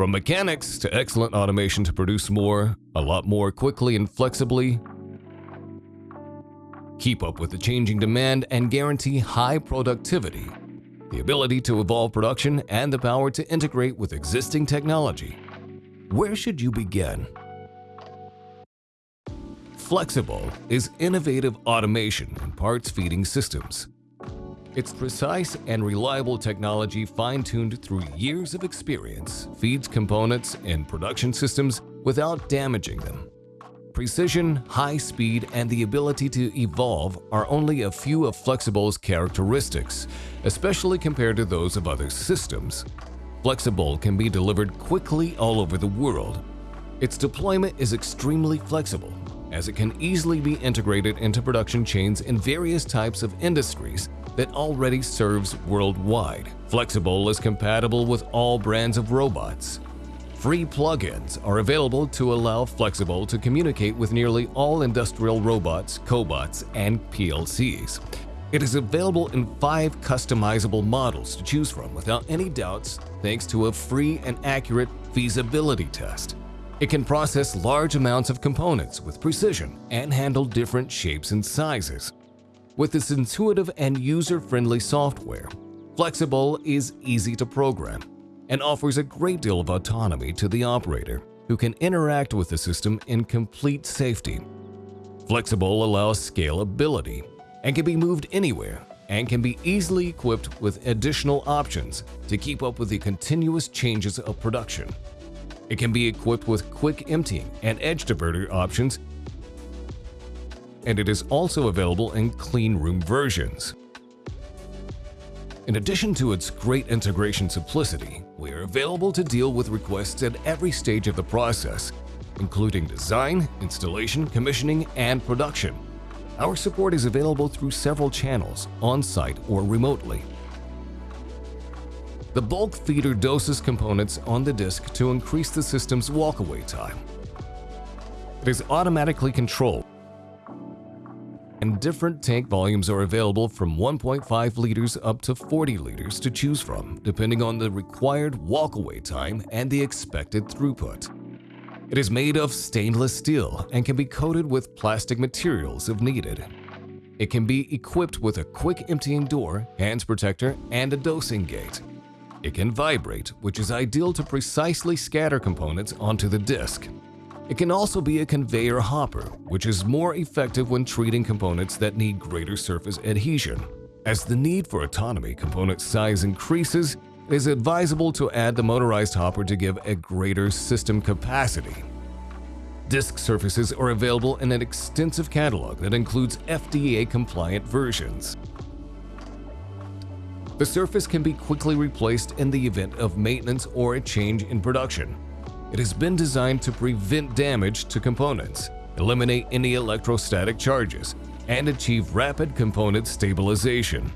From mechanics to excellent automation to produce more, a lot more quickly and flexibly, keep up with the changing demand and guarantee high productivity, the ability to evolve production, and the power to integrate with existing technology. Where should you begin? FlexiBowl is innovative automation and parts feeding systems. Its precise and reliable technology fine-tuned through years of experience feeds components and production systems without damaging them. Precision, high speed, and the ability to evolve are only a few of FlexiBowl's characteristics, especially compared to those of other systems. FlexiBowl can be delivered quickly all over the world. Its deployment is extremely flexible, as it can easily be integrated into production chains in various types of industries that already serves worldwide. FlexiBowl is compatible with all brands of robots. Free plugins are available to allow FlexiBowl to communicate with nearly all industrial robots, cobots, and PLCs. It is available in five customizable models to choose from without any doubts thanks to a free and accurate feasibility test. It can process large amounts of components with precision and handle different shapes and sizes. With its intuitive and user-friendly software, FlexiBowl is easy to program and offers a great deal of autonomy to the operator, who can interact with the system in complete safety. FlexiBowl allows scalability and can be moved anywhere and can be easily equipped with additional options to keep up with the continuous changes of production. It can be equipped with quick emptying and edge diverter options and it is also available in clean room versions. In addition to its great integration simplicity, we are available to deal with requests at every stage of the process, including design, installation, commissioning, and production. Our support is available through several channels, on-site or remotely. The bulk feeder doses components on the disk to increase the system's walkaway time. It is automatically controlled and different tank volumes are available from 1.5 liters up to 40 liters to choose from, depending on the required walkaway time and the expected throughput. It is made of stainless steel and can be coated with plastic materials if needed. It can be equipped with a quick emptying door, hands protector, and a dosing gate. It can vibrate, which is ideal to precisely scatter components onto the disk. It can also be a conveyor hopper, which is more effective when treating components that need greater surface adhesion. As the need for autonomy component size increases, it is advisable to add the motorized hopper to give a greater system capacity. Disk surfaces are available in an extensive catalog that includes FDA-compliant versions. The surface can be quickly replaced in the event of maintenance or a change in production. It has been designed to prevent damage to components, eliminate any electrostatic charges, and achieve rapid component stabilization.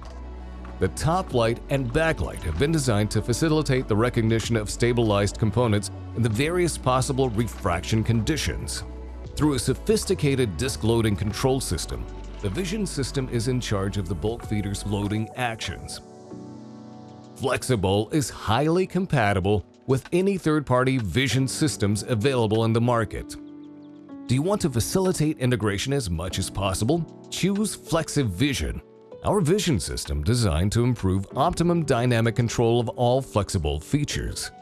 The top light and backlight have been designed to facilitate the recognition of stabilized components in the various possible refraction conditions. Through a sophisticated disk loading control system, the vision system is in charge of the bulk feeder's loading actions. FlexiBowl is highly compatible with any third-party vision systems available in the market. Do you want to facilitate integration as much as possible? Choose FlexiVision, our vision system designed to improve optimum dynamic control of all flexible features.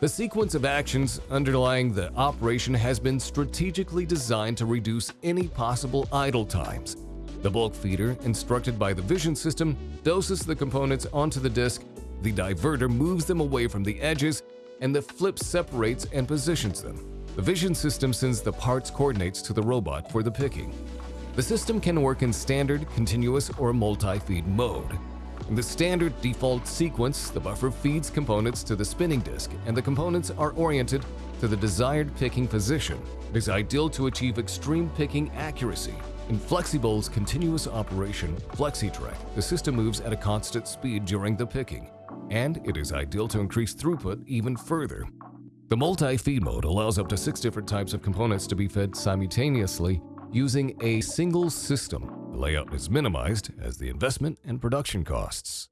The sequence of actions underlying the operation has been strategically designed to reduce any possible idle times. The bulk feeder, instructed by the vision system, doses the components onto the disk the diverter moves them away from the edges, and the flip separates and positions them. The vision system sends the parts coordinates to the robot for the picking. The system can work in standard, continuous, or multi-feed mode. In the standard default sequence, the buffer feeds components to the spinning disk, and the components are oriented to the desired picking position. It is ideal to achieve extreme picking accuracy. In FlexiBowl's continuous operation, FlexiTrack, the system moves at a constant speed during the picking and it is ideal to increase throughput even further. The multi-feed mode allows up to six different types of components to be fed simultaneously using a single system. The layout is minimized as the investment and production costs.